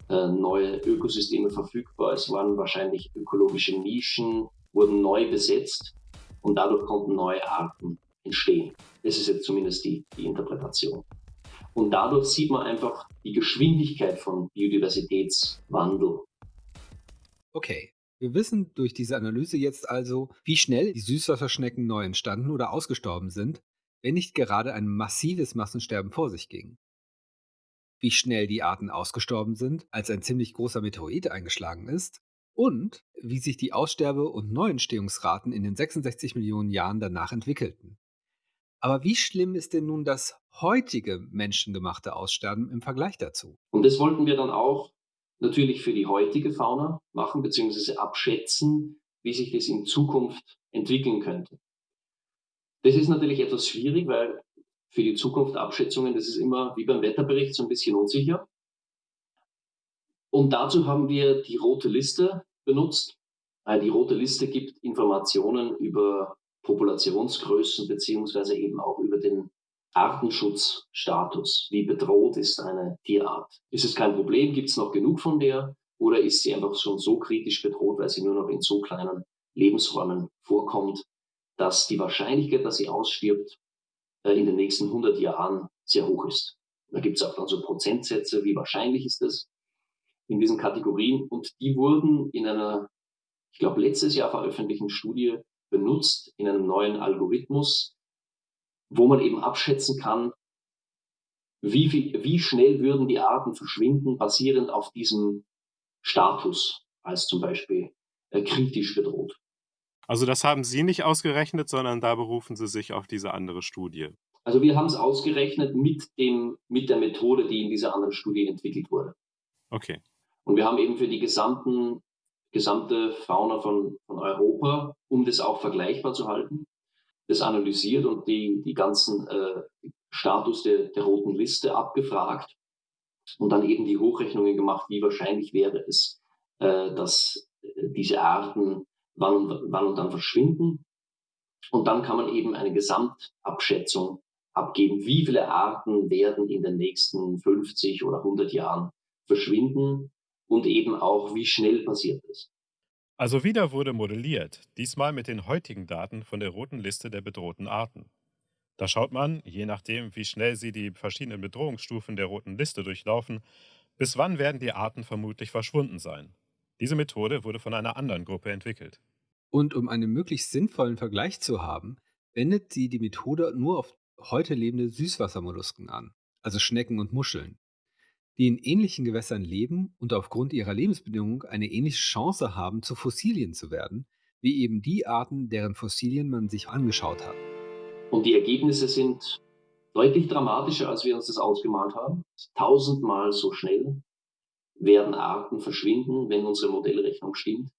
äh, neue Ökosysteme verfügbar, es waren wahrscheinlich ökologische Nischen, wurden neu besetzt und dadurch konnten neue Arten entstehen. Das ist jetzt zumindest die, die Interpretation. Und dadurch sieht man einfach die Geschwindigkeit von Biodiversitätswandel. Okay, wir wissen durch diese Analyse jetzt also, wie schnell die Süßwasserschnecken neu entstanden oder ausgestorben sind, wenn nicht gerade ein massives Massensterben vor sich ging. wie schnell die Arten ausgestorben sind, als ein ziemlich großer Meteorit eingeschlagen ist, und wie sich die Aussterbe- und Neuentstehungsraten in den 66 Millionen Jahren danach entwickelten. Aber wie schlimm ist denn nun das heutige menschengemachte Aussterben im Vergleich dazu? Und das wollten wir dann auch natürlich für die heutige Fauna machen, beziehungsweise abschätzen, wie sich das in Zukunft entwickeln könnte. Das ist natürlich etwas schwierig, weil für die Zukunft Abschätzungen, das ist immer wie beim Wetterbericht so ein bisschen unsicher. Und dazu haben wir die rote Liste benutzt. Die rote Liste gibt Informationen über Populationsgrößen beziehungsweise eben auch über den Artenschutzstatus. Wie bedroht ist eine Tierart? Ist es kein Problem? Gibt es noch genug von der? Oder ist sie einfach schon so kritisch bedroht, weil sie nur noch in so kleinen Lebensräumen vorkommt, dass die Wahrscheinlichkeit, dass sie ausstirbt, äh, in den nächsten 100 Jahren sehr hoch ist. Da gibt es auch dann so Prozentsätze, wie wahrscheinlich ist das in diesen Kategorien. Und die wurden in einer, ich glaube, letztes Jahr veröffentlichten Studie benutzt, in einem neuen Algorithmus, wo man eben abschätzen kann, wie, viel, wie schnell würden die Arten verschwinden, basierend auf diesem Status als zum Beispiel äh, kritisch bedroht. Also das haben Sie nicht ausgerechnet, sondern da berufen Sie sich auf diese andere Studie. Also wir haben es ausgerechnet mit, dem, mit der Methode, die in dieser anderen Studie entwickelt wurde. Okay. Und wir haben eben für die gesamten, gesamte Fauna von, von Europa, um das auch vergleichbar zu halten, das analysiert und die, die ganzen äh, Status der, der roten Liste abgefragt und dann eben die Hochrechnungen gemacht, wie wahrscheinlich wäre es, äh, dass äh, diese Arten wann wann und dann verschwinden. Und dann kann man eben eine Gesamtabschätzung abgeben, wie viele Arten werden in den nächsten 50 oder 100 Jahren verschwinden und eben auch, wie schnell passiert es. Also wieder wurde modelliert, diesmal mit den heutigen Daten von der roten Liste der bedrohten Arten. Da schaut man, je nachdem, wie schnell sie die verschiedenen Bedrohungsstufen der roten Liste durchlaufen, bis wann werden die Arten vermutlich verschwunden sein. Diese Methode wurde von einer anderen Gruppe entwickelt. Und um einen möglichst sinnvollen Vergleich zu haben, wendet sie die Methode nur auf heute lebende Süßwassermollusken an, also Schnecken und Muscheln, die in ähnlichen Gewässern leben und aufgrund ihrer Lebensbedingungen eine ähnliche Chance haben, zu Fossilien zu werden, wie eben die Arten, deren Fossilien man sich angeschaut hat. Und die Ergebnisse sind deutlich dramatischer, als wir uns das ausgemalt haben. Tausendmal so schnell werden Arten verschwinden, wenn unsere Modellrechnung stimmt,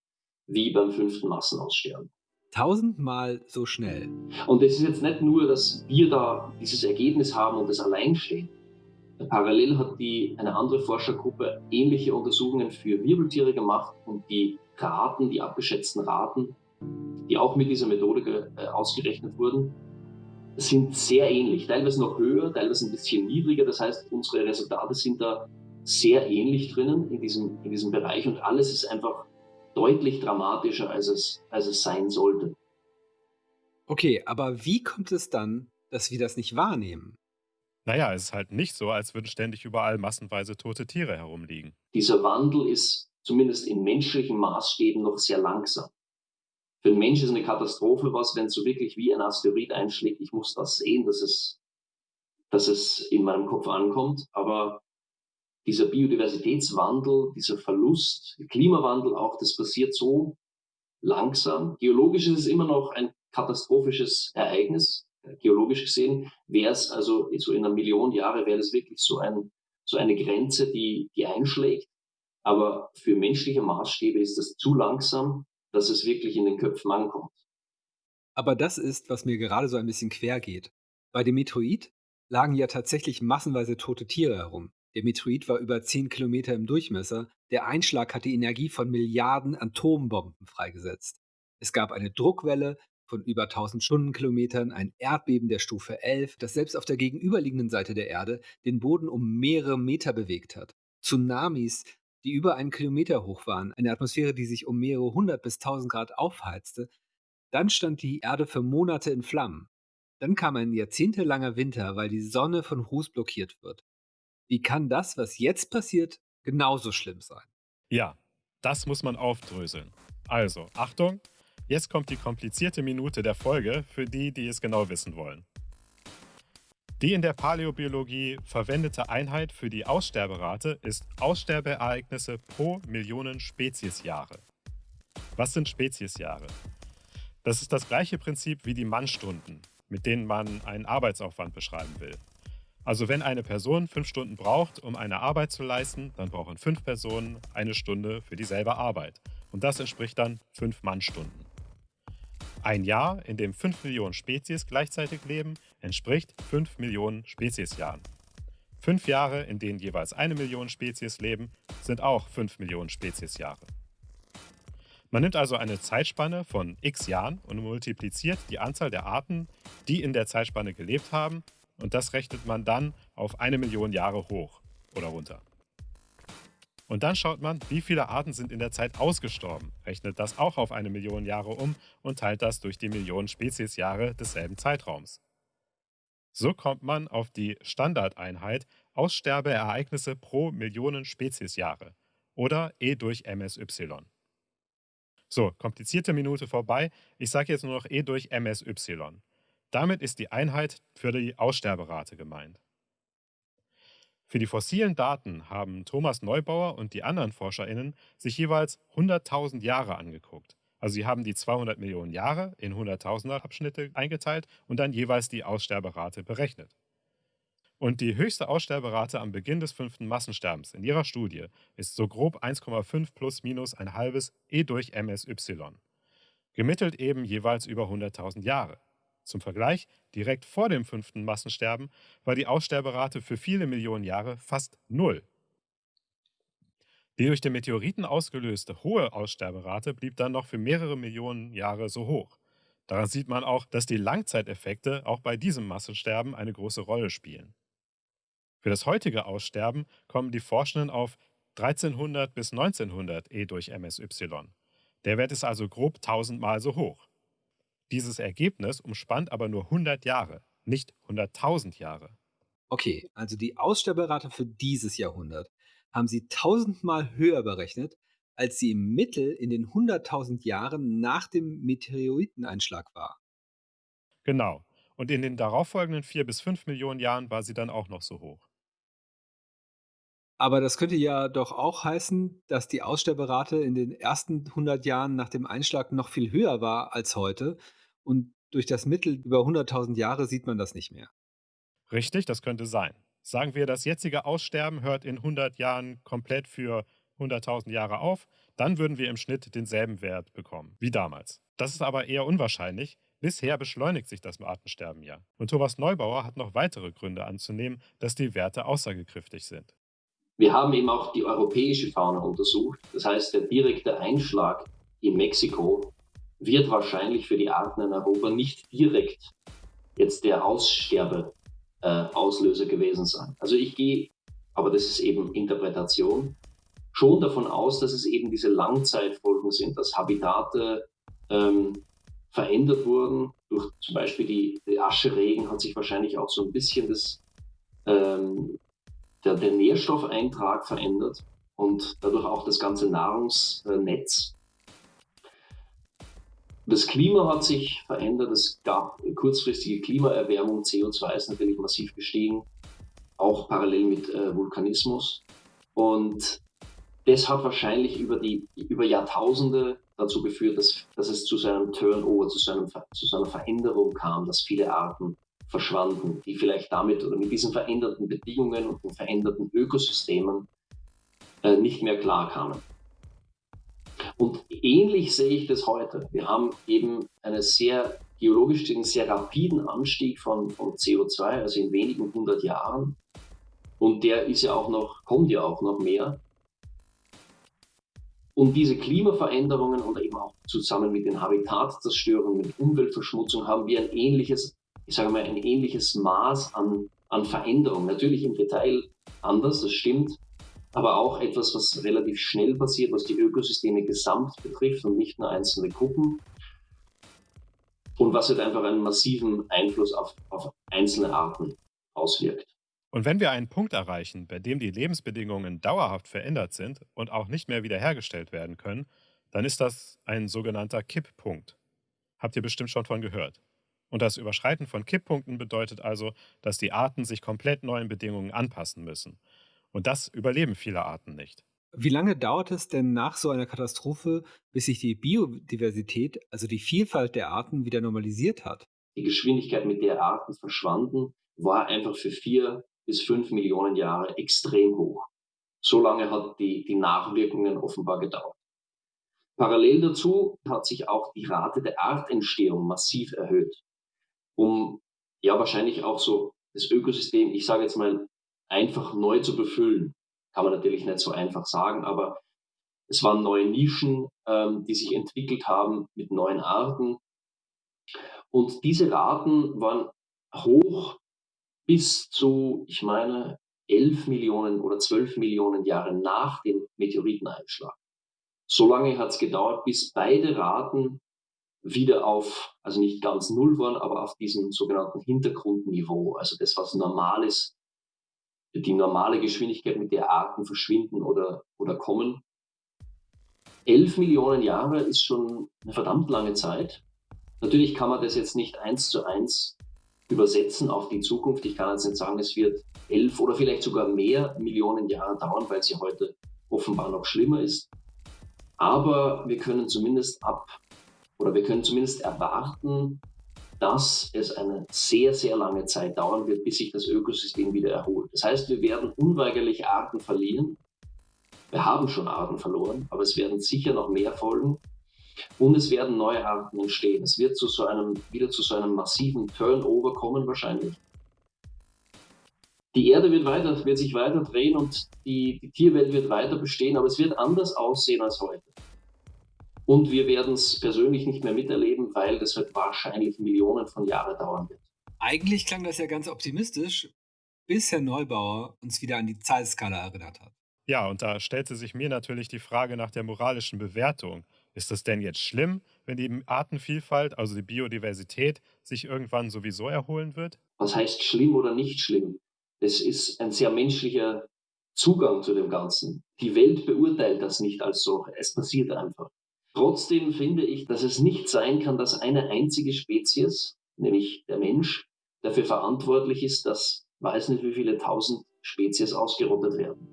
wie beim fünften Massenaussterben. Tausendmal so schnell. Und es ist jetzt nicht nur, dass wir da dieses Ergebnis haben und das allein stehen. Parallel hat die, eine andere Forschergruppe ähnliche Untersuchungen für Wirbeltiere gemacht und die Raten, die abgeschätzten Raten, die auch mit dieser Methode äh, ausgerechnet wurden, sind sehr ähnlich. Teilweise noch höher, teilweise ein bisschen niedriger. Das heißt, unsere Resultate sind da sehr ähnlich drinnen in diesem, in diesem Bereich und alles ist einfach deutlich dramatischer, als es, als es sein sollte. Okay, aber wie kommt es dann, dass wir das nicht wahrnehmen? Naja, es ist halt nicht so, als würden ständig überall massenweise tote Tiere herumliegen. Dieser Wandel ist zumindest in menschlichen Maßstäben noch sehr langsam. Für den Mensch ist eine Katastrophe was, wenn es so wirklich wie ein Asteroid einschlägt. Ich muss das sehen, dass es, dass es in meinem Kopf ankommt. Aber dieser Biodiversitätswandel, dieser Verlust, Klimawandel auch, das passiert so langsam. Geologisch ist es immer noch ein katastrophisches Ereignis. Geologisch gesehen wäre es also so in einer Million Jahre wäre das wirklich so ein, so eine Grenze, die, die einschlägt. Aber für menschliche Maßstäbe ist das zu langsam, dass es wirklich in den Köpfen ankommt. Aber das ist, was mir gerade so ein bisschen quer geht. Bei dem Meteoid lagen ja tatsächlich massenweise tote Tiere herum. Der Meteorit war über 10 Kilometer im Durchmesser. Der Einschlag hat die Energie von Milliarden Atombomben freigesetzt. Es gab eine Druckwelle von über 1000 Stundenkilometern, ein Erdbeben der Stufe 11, das selbst auf der gegenüberliegenden Seite der Erde den Boden um mehrere Meter bewegt hat. Tsunamis, die über einen Kilometer hoch waren, eine Atmosphäre, die sich um mehrere hundert bis tausend Grad aufheizte. Dann stand die Erde für Monate in Flammen. Dann kam ein jahrzehntelanger Winter, weil die Sonne von Ruß blockiert wird. Wie kann das, was jetzt passiert, genauso schlimm sein? Ja, das muss man aufdröseln. Also, Achtung, jetzt kommt die komplizierte Minute der Folge für die, die es genau wissen wollen. Die in der Paläobiologie verwendete Einheit für die Aussterberate ist Aussterbeereignisse pro Millionen Speziesjahre. Was sind Speziesjahre? Das ist das gleiche Prinzip wie die Mannstunden, mit denen man einen Arbeitsaufwand beschreiben will. Also wenn eine Person fünf Stunden braucht, um eine Arbeit zu leisten, dann brauchen fünf Personen eine Stunde für dieselbe Arbeit. Und das entspricht dann fünf Mannstunden. Ein Jahr, in dem fünf Millionen Spezies gleichzeitig leben, entspricht fünf Millionen Speziesjahren. Fünf Jahre, in denen jeweils eine Million Spezies leben, sind auch fünf Millionen Speziesjahre. Man nimmt also eine Zeitspanne von x Jahren und multipliziert die Anzahl der Arten, die in der Zeitspanne gelebt haben, und das rechnet man dann auf eine Million Jahre hoch oder runter. Und dann schaut man, wie viele Arten sind in der Zeit ausgestorben, rechnet das auch auf eine Million Jahre um und teilt das durch die Millionen Speziesjahre desselben Zeitraums. So kommt man auf die Standardeinheit Aussterbeereignisse pro Millionen Speziesjahre oder E durch MSY. So, komplizierte Minute vorbei. Ich sage jetzt nur noch E durch MSY. Damit ist die Einheit für die Aussterberate gemeint. Für die fossilen Daten haben Thomas Neubauer und die anderen ForscherInnen sich jeweils 100.000 Jahre angeguckt. Also sie haben die 200 Millionen Jahre in 100.000er Abschnitte eingeteilt und dann jeweils die Aussterberate berechnet. Und die höchste Aussterberate am Beginn des fünften Massensterbens in ihrer Studie ist so grob 1,5 plus minus ein halbes E durch MSY. Gemittelt eben jeweils über 100.000 Jahre. Zum Vergleich, direkt vor dem fünften Massensterben war die Aussterberate für viele Millionen Jahre fast null. Die durch den Meteoriten ausgelöste hohe Aussterberate blieb dann noch für mehrere Millionen Jahre so hoch. Daran sieht man auch, dass die Langzeiteffekte auch bei diesem Massensterben eine große Rolle spielen. Für das heutige Aussterben kommen die Forschenden auf 1300 bis 1900 E durch MSY. Der Wert ist also grob tausendmal so hoch. Dieses Ergebnis umspannt aber nur 100 Jahre, nicht 100.000 Jahre. Okay, also die Aussterberate für dieses Jahrhundert haben sie tausendmal höher berechnet, als sie im Mittel in den 100.000 Jahren nach dem Meteoriteneinschlag war. Genau. Und in den darauffolgenden vier bis fünf Millionen Jahren war sie dann auch noch so hoch. Aber das könnte ja doch auch heißen, dass die Aussterberate in den ersten 100 Jahren nach dem Einschlag noch viel höher war als heute und durch das Mittel über 100.000 Jahre sieht man das nicht mehr. Richtig, das könnte sein. Sagen wir, das jetzige Aussterben hört in 100 Jahren komplett für 100.000 Jahre auf, dann würden wir im Schnitt denselben Wert bekommen wie damals. Das ist aber eher unwahrscheinlich. Bisher beschleunigt sich das Artensterben ja. Und Thomas Neubauer hat noch weitere Gründe anzunehmen, dass die Werte aussagekräftig sind. Wir haben eben auch die europäische Fauna untersucht. Das heißt, der direkte Einschlag in Mexiko wird wahrscheinlich für die Arten in Europa nicht direkt jetzt der Aussterbeauslöser äh, gewesen sein. Also ich gehe, aber das ist eben Interpretation, schon davon aus, dass es eben diese Langzeitfolgen sind, dass Habitate ähm, verändert wurden. Durch zum Beispiel die, die Ascheregen hat sich wahrscheinlich auch so ein bisschen das, ähm, der, der Nährstoffeintrag verändert und dadurch auch das ganze Nahrungsnetz. Das Klima hat sich verändert, es gab kurzfristige Klimaerwärmung, CO2 ist natürlich massiv gestiegen, auch parallel mit äh, Vulkanismus. Und das hat wahrscheinlich über, die, über Jahrtausende dazu geführt, dass, dass es zu seinem Turnover, zu, seinem, zu seiner Veränderung kam, dass viele Arten verschwanden, die vielleicht damit oder mit diesen veränderten Bedingungen und den veränderten Ökosystemen äh, nicht mehr klarkamen. Und ähnlich sehe ich das heute. Wir haben eben einen sehr geologisch einen sehr rapiden Anstieg von, von CO2, also in wenigen hundert Jahren. Und der ist ja auch noch, kommt ja auch noch mehr. Und diese Klimaveränderungen und eben auch zusammen mit den Habitatzerstörungen, mit Umweltverschmutzung haben wir ein ähnliches, ich sage mal, ein ähnliches Maß an, an Veränderung. Natürlich im Detail anders, das stimmt, aber auch etwas, was relativ schnell passiert, was die Ökosysteme gesamt betrifft und nicht nur einzelne Gruppen. Und was halt einfach einen massiven Einfluss auf, auf einzelne Arten auswirkt. Und wenn wir einen Punkt erreichen, bei dem die Lebensbedingungen dauerhaft verändert sind und auch nicht mehr wiederhergestellt werden können, dann ist das ein sogenannter Kipppunkt. Habt ihr bestimmt schon von gehört. Und das Überschreiten von Kipppunkten bedeutet also, dass die Arten sich komplett neuen Bedingungen anpassen müssen. Und das überleben viele Arten nicht. Wie lange dauert es denn nach so einer Katastrophe, bis sich die Biodiversität, also die Vielfalt der Arten, wieder normalisiert hat? Die Geschwindigkeit, mit der Arten verschwanden, war einfach für vier bis fünf Millionen Jahre extrem hoch. So lange hat die, die Nachwirkungen offenbar gedauert. Parallel dazu hat sich auch die Rate der Artentstehung massiv erhöht, um ja wahrscheinlich auch so das Ökosystem, ich sage jetzt mal, einfach neu zu befüllen. Kann man natürlich nicht so einfach sagen, aber es waren neue Nischen, ähm, die sich entwickelt haben mit neuen Arten. Und diese Raten waren hoch bis zu, ich meine, 11 Millionen oder 12 Millionen Jahre nach dem Meteoriteneinschlag. So lange hat es gedauert, bis beide Raten wieder auf, also nicht ganz null waren, aber auf diesem sogenannten Hintergrundniveau, also das, was normal ist, die normale Geschwindigkeit, mit der Arten verschwinden oder, oder kommen. 11 Millionen Jahre ist schon eine verdammt lange Zeit. Natürlich kann man das jetzt nicht eins zu eins übersetzen auf die Zukunft. Ich kann jetzt nicht sagen, es wird elf oder vielleicht sogar mehr Millionen Jahre dauern, weil es ja heute offenbar noch schlimmer ist. Aber wir können zumindest ab oder wir können zumindest erwarten, dass es eine sehr, sehr lange Zeit dauern wird, bis sich das Ökosystem wieder erholt. Das heißt, wir werden unweigerlich Arten verlieren. Wir haben schon Arten verloren, aber es werden sicher noch mehr folgen. Und es werden neue Arten entstehen. Es wird zu so einem, wieder zu so einem massiven Turnover kommen wahrscheinlich. Die Erde wird, weiter, wird sich weiter drehen und die, die Tierwelt wird weiter bestehen, aber es wird anders aussehen als heute. Und wir werden es persönlich nicht mehr miterleben, weil das wird wahrscheinlich Millionen von Jahren dauern wird. Eigentlich klang das ja ganz optimistisch, bis Herr Neubauer uns wieder an die Zeitskala erinnert hat. Ja, und da stellte sich mir natürlich die Frage nach der moralischen Bewertung. Ist es denn jetzt schlimm, wenn die Artenvielfalt, also die Biodiversität, sich irgendwann sowieso erholen wird? Was heißt schlimm oder nicht schlimm? Das ist ein sehr menschlicher Zugang zu dem Ganzen. Die Welt beurteilt das nicht als so. Es passiert einfach. Trotzdem finde ich, dass es nicht sein kann, dass eine einzige Spezies, nämlich der Mensch, dafür verantwortlich ist, dass weiß nicht wie viele tausend Spezies ausgerottet werden.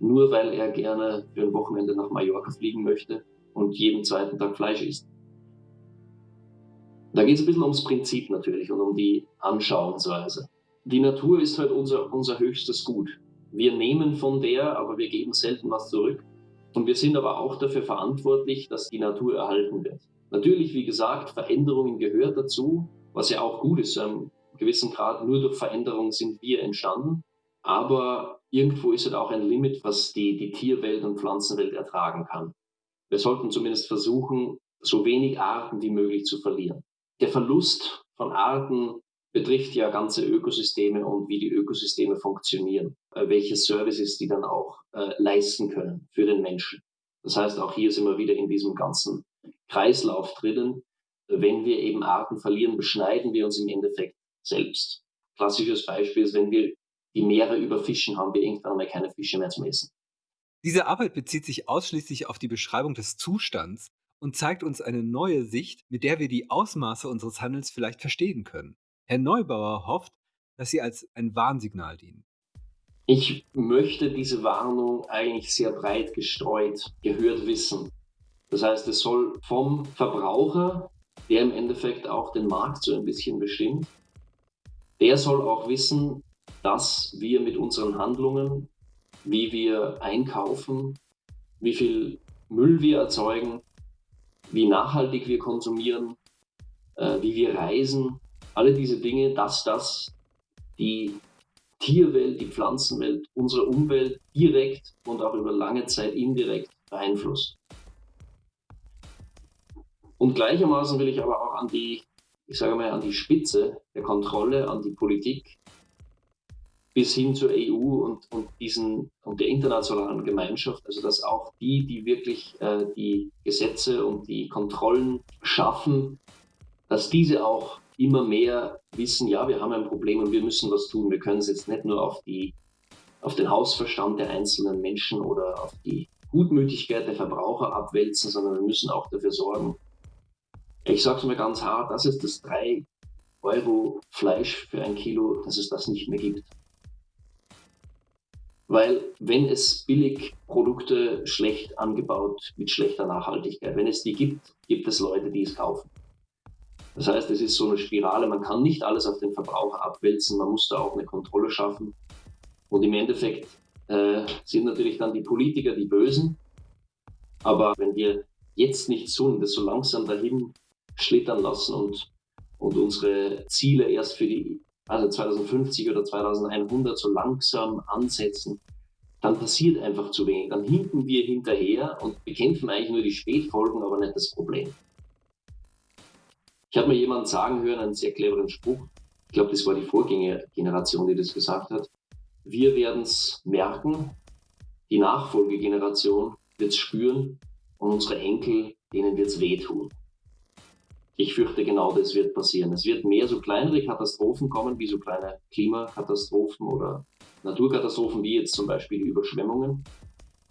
Nur weil er gerne für ein Wochenende nach Mallorca fliegen möchte und jeden zweiten Tag Fleisch isst. Da geht es ein bisschen ums Prinzip natürlich und um die Anschauungsweise. Die Natur ist halt unser, unser höchstes Gut. Wir nehmen von der, aber wir geben selten was zurück. Und wir sind aber auch dafür verantwortlich, dass die Natur erhalten wird. Natürlich, wie gesagt, Veränderungen gehört dazu, was ja auch gut ist. Zu einem gewissen Grad nur durch Veränderungen sind wir entstanden. Aber irgendwo ist halt auch ein Limit, was die, die Tierwelt und Pflanzenwelt ertragen kann. Wir sollten zumindest versuchen, so wenig Arten wie möglich zu verlieren. Der Verlust von Arten betrifft ja ganze Ökosysteme und wie die Ökosysteme funktionieren, äh, welche Services die dann auch äh, leisten können für den Menschen. Das heißt, auch hier sind wir wieder in diesem ganzen Kreislauf drinnen. Wenn wir eben Arten verlieren, beschneiden wir uns im Endeffekt selbst. Klassisches Beispiel ist, wenn wir die Meere überfischen, haben wir irgendwann mal keine Fische mehr zum Essen. Diese Arbeit bezieht sich ausschließlich auf die Beschreibung des Zustands und zeigt uns eine neue Sicht, mit der wir die Ausmaße unseres Handels vielleicht verstehen können. Herr Neubauer hofft, dass sie als ein Warnsignal dienen. Ich möchte diese Warnung eigentlich sehr breit gestreut gehört wissen. Das heißt, es soll vom Verbraucher, der im Endeffekt auch den Markt so ein bisschen bestimmt, der soll auch wissen, dass wir mit unseren Handlungen wie wir einkaufen, wie viel Müll wir erzeugen, wie nachhaltig wir konsumieren, äh, wie wir reisen, alle diese Dinge, dass das die Tierwelt, die Pflanzenwelt, unsere Umwelt direkt und auch über lange Zeit indirekt beeinflusst. Und gleichermaßen will ich aber auch an die, ich sage mal, an die Spitze der Kontrolle, an die Politik bis hin zur EU und, und, diesen, und der internationalen Gemeinschaft, also dass auch die, die wirklich äh, die Gesetze und die Kontrollen schaffen, dass diese auch immer mehr wissen, ja, wir haben ein Problem und wir müssen was tun. Wir können es jetzt nicht nur auf, die, auf den Hausverstand der einzelnen Menschen oder auf die Gutmütigkeit der Verbraucher abwälzen, sondern wir müssen auch dafür sorgen. Ich sage es mal ganz hart, das ist das drei Euro Fleisch für ein Kilo, dass es das nicht mehr gibt. Weil wenn es Billigprodukte schlecht angebaut mit schlechter Nachhaltigkeit, wenn es die gibt, gibt es Leute, die es kaufen. Das heißt, es ist so eine Spirale, man kann nicht alles auf den Verbraucher abwälzen, man muss da auch eine Kontrolle schaffen. Und im Endeffekt äh, sind natürlich dann die Politiker die Bösen. Aber wenn wir jetzt nichts tun, das so langsam dahin schlittern lassen und, und unsere Ziele erst für die also 2050 oder 2100 so langsam ansetzen, dann passiert einfach zu wenig. Dann hinken wir hinterher und bekämpfen eigentlich nur die Spätfolgen, aber nicht das Problem. Ich habe mir jemanden sagen hören, einen sehr cleveren Spruch. Ich glaube, das war die Vorgängergeneration, die das gesagt hat. Wir werden es merken, die Nachfolgegeneration wird es spüren und unsere Enkel, denen wird es wehtun ich fürchte, genau das wird passieren. Es wird mehr so kleinere Katastrophen kommen, wie so kleine Klimakatastrophen oder Naturkatastrophen, wie jetzt zum Beispiel die Überschwemmungen.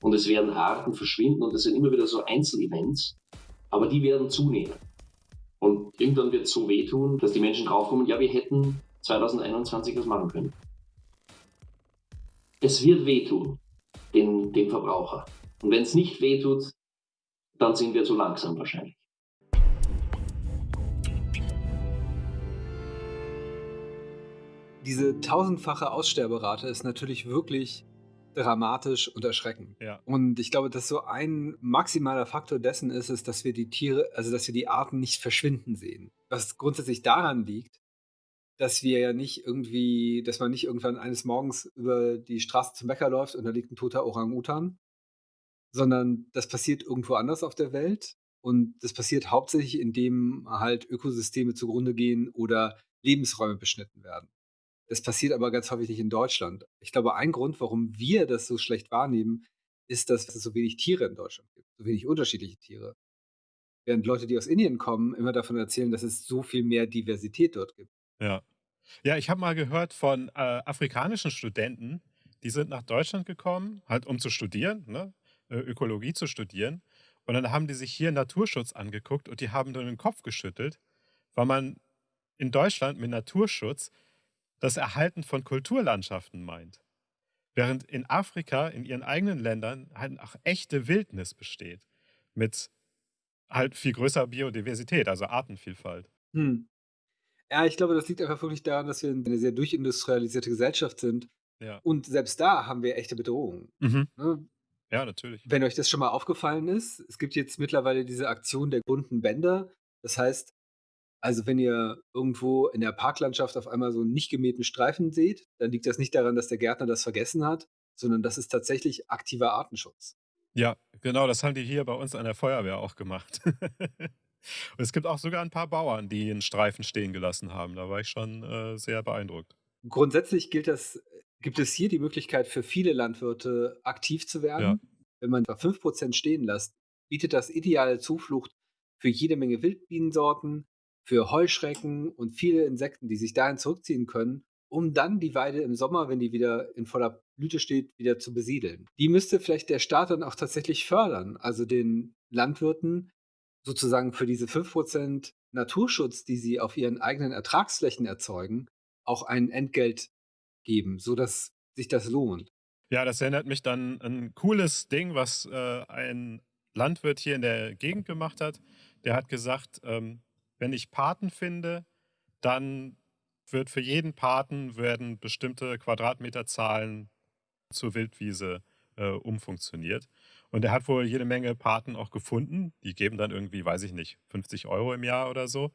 Und es werden Arten verschwinden und es sind immer wieder so Einzelevents, aber die werden zunehmen. Und irgendwann wird es so wehtun, dass die Menschen draufkommen, ja, wir hätten 2021 das machen können. Es wird wehtun, dem, dem Verbraucher. Und wenn es nicht wehtut, dann sind wir zu langsam wahrscheinlich. diese tausendfache Aussterberate ist natürlich wirklich dramatisch und erschreckend. Ja. Und ich glaube, dass so ein maximaler Faktor dessen ist, ist, dass wir die Tiere, also dass wir die Arten nicht verschwinden sehen. Was grundsätzlich daran liegt, dass wir ja nicht irgendwie, dass man nicht irgendwann eines Morgens über die Straße zum Bäcker läuft und da liegt ein toter Orang-Utan, sondern das passiert irgendwo anders auf der Welt. Und das passiert hauptsächlich, indem halt Ökosysteme zugrunde gehen oder Lebensräume beschnitten werden. Das passiert aber ganz häufig nicht in Deutschland. Ich glaube, ein Grund, warum wir das so schlecht wahrnehmen, ist, dass es so wenig Tiere in Deutschland gibt, so wenig unterschiedliche Tiere. Während Leute, die aus Indien kommen, immer davon erzählen, dass es so viel mehr Diversität dort gibt. Ja. Ja, ich habe mal gehört von äh, afrikanischen Studenten, die sind nach Deutschland gekommen, halt um zu studieren, ne? Ökologie zu studieren. Und dann haben die sich hier Naturschutz angeguckt und die haben dann den Kopf geschüttelt, weil man in Deutschland mit Naturschutz das Erhalten von Kulturlandschaften meint. Während in Afrika, in ihren eigenen Ländern, halt auch echte Wildnis besteht. Mit halt viel größerer Biodiversität, also Artenvielfalt. Hm. Ja, ich glaube, das liegt einfach wirklich daran, dass wir eine sehr durchindustrialisierte Gesellschaft sind. Ja. Und selbst da haben wir echte Bedrohungen. Mhm. Ne? Ja, natürlich. Wenn euch das schon mal aufgefallen ist, es gibt jetzt mittlerweile diese Aktion der bunten Bänder. Das heißt, also wenn ihr irgendwo in der Parklandschaft auf einmal so einen nicht gemähten Streifen seht, dann liegt das nicht daran, dass der Gärtner das vergessen hat, sondern das ist tatsächlich aktiver Artenschutz. Ja, genau, das haben die hier bei uns an der Feuerwehr auch gemacht. Und es gibt auch sogar ein paar Bauern, die einen Streifen stehen gelassen haben. Da war ich schon äh, sehr beeindruckt. Grundsätzlich gilt das, gibt es hier die Möglichkeit für viele Landwirte aktiv zu werden. Ja. Wenn man 5% stehen lässt, bietet das ideale Zuflucht für jede Menge Wildbienensorten, für Heuschrecken und viele Insekten, die sich dahin zurückziehen können, um dann die Weide im Sommer, wenn die wieder in voller Blüte steht, wieder zu besiedeln. Die müsste vielleicht der Staat dann auch tatsächlich fördern, also den Landwirten sozusagen für diese 5% Naturschutz, die sie auf ihren eigenen Ertragsflächen erzeugen, auch ein Entgelt geben, sodass sich das lohnt. Ja, das erinnert mich dann an ein cooles Ding, was äh, ein Landwirt hier in der Gegend gemacht hat. Der hat gesagt, ähm, wenn ich Paten finde, dann wird für jeden Paten werden bestimmte Quadratmeterzahlen zur Wildwiese äh, umfunktioniert. Und er hat wohl jede Menge Paten auch gefunden. Die geben dann irgendwie, weiß ich nicht, 50 Euro im Jahr oder so.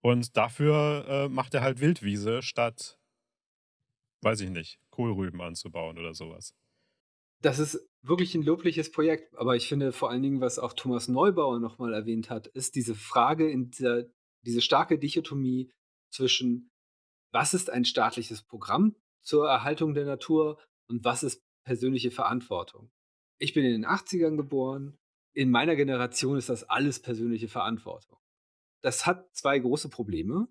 Und dafür äh, macht er halt Wildwiese statt, weiß ich nicht, Kohlrüben anzubauen oder sowas. Das ist wirklich ein lobliches Projekt, aber ich finde vor allen Dingen, was auch Thomas Neubauer nochmal erwähnt hat, ist diese Frage in dieser diese starke Dichotomie zwischen: Was ist ein staatliches Programm zur Erhaltung der Natur und was ist persönliche Verantwortung? Ich bin in den 80ern geboren. In meiner Generation ist das alles persönliche Verantwortung. Das hat zwei große Probleme.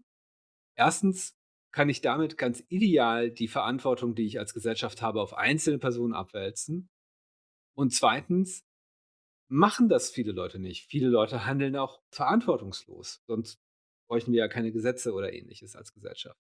Erstens kann ich damit ganz ideal die Verantwortung, die ich als Gesellschaft habe, auf einzelne Personen abwälzen. Und zweitens machen das viele Leute nicht. Viele Leute handeln auch verantwortungslos. Sonst bräuchten wir ja keine Gesetze oder ähnliches als Gesellschaft.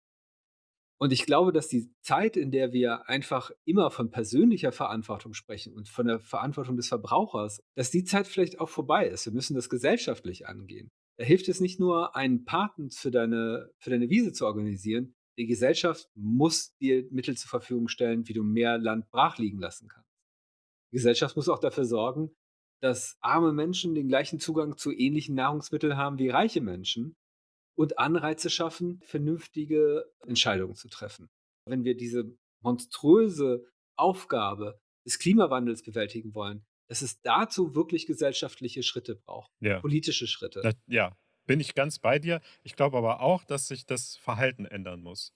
Und ich glaube, dass die Zeit, in der wir einfach immer von persönlicher Verantwortung sprechen und von der Verantwortung des Verbrauchers, dass die Zeit vielleicht auch vorbei ist. Wir müssen das gesellschaftlich angehen. Da hilft es nicht nur, einen Paten für deine, für deine Wiese zu organisieren. Die Gesellschaft muss dir Mittel zur Verfügung stellen, wie du mehr Land brach liegen lassen kannst. Die Gesellschaft muss auch dafür sorgen, dass arme Menschen den gleichen Zugang zu ähnlichen Nahrungsmitteln haben wie reiche Menschen und Anreize schaffen, vernünftige Entscheidungen zu treffen. Wenn wir diese monströse Aufgabe des Klimawandels bewältigen wollen, dass es dazu wirklich gesellschaftliche Schritte braucht, ja. politische Schritte. Das, ja, bin ich ganz bei dir. Ich glaube aber auch, dass sich das Verhalten ändern muss.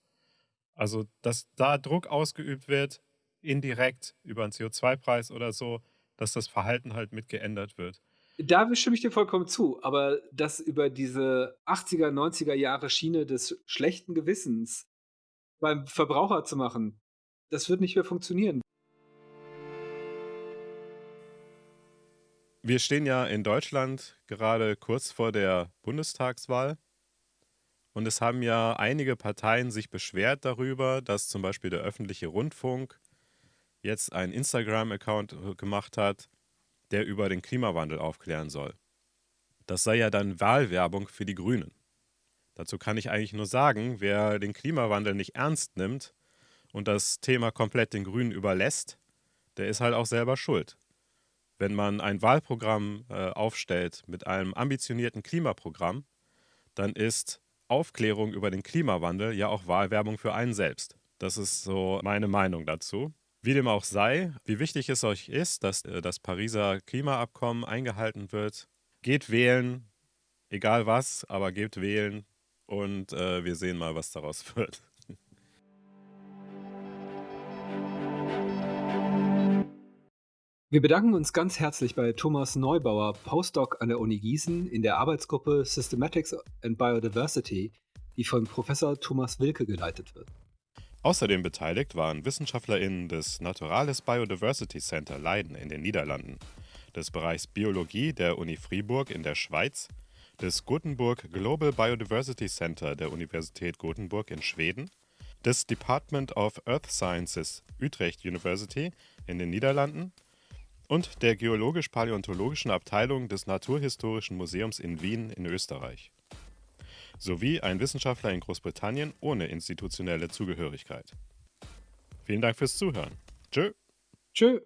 Also, dass da Druck ausgeübt wird, indirekt über einen CO2-Preis oder so, dass das Verhalten halt mit geändert wird. Da stimme ich dir vollkommen zu, aber das über diese 80er, 90er Jahre Schiene des schlechten Gewissens beim Verbraucher zu machen, das wird nicht mehr funktionieren. Wir stehen ja in Deutschland gerade kurz vor der Bundestagswahl. Und es haben ja einige Parteien sich beschwert darüber, dass zum Beispiel der öffentliche Rundfunk jetzt einen Instagram-Account gemacht hat, der über den Klimawandel aufklären soll. Das sei ja dann Wahlwerbung für die Grünen. Dazu kann ich eigentlich nur sagen, wer den Klimawandel nicht ernst nimmt und das Thema komplett den Grünen überlässt, der ist halt auch selber schuld. Wenn man ein Wahlprogramm äh, aufstellt mit einem ambitionierten Klimaprogramm, dann ist Aufklärung über den Klimawandel ja auch Wahlwerbung für einen selbst. Das ist so meine Meinung dazu. Wie dem auch sei, wie wichtig es euch ist, dass äh, das Pariser Klimaabkommen eingehalten wird, geht wählen, egal was, aber geht wählen und äh, wir sehen mal, was daraus wird. Wir bedanken uns ganz herzlich bei Thomas Neubauer, Postdoc an der Uni Gießen in der Arbeitsgruppe Systematics and Biodiversity, die von Professor Thomas Wilke geleitet wird. Außerdem beteiligt waren WissenschaftlerInnen des Naturales Biodiversity Center Leiden in den Niederlanden, des Bereichs Biologie der Uni Fribourg in der Schweiz, des Gothenburg Global Biodiversity Center der Universität Gothenburg in Schweden, des Department of Earth Sciences Utrecht University in den Niederlanden und der geologisch-paläontologischen Abteilung des Naturhistorischen Museums in Wien in Österreich sowie ein Wissenschaftler in Großbritannien ohne institutionelle Zugehörigkeit. Vielen Dank fürs Zuhören. Tschö. Tschö.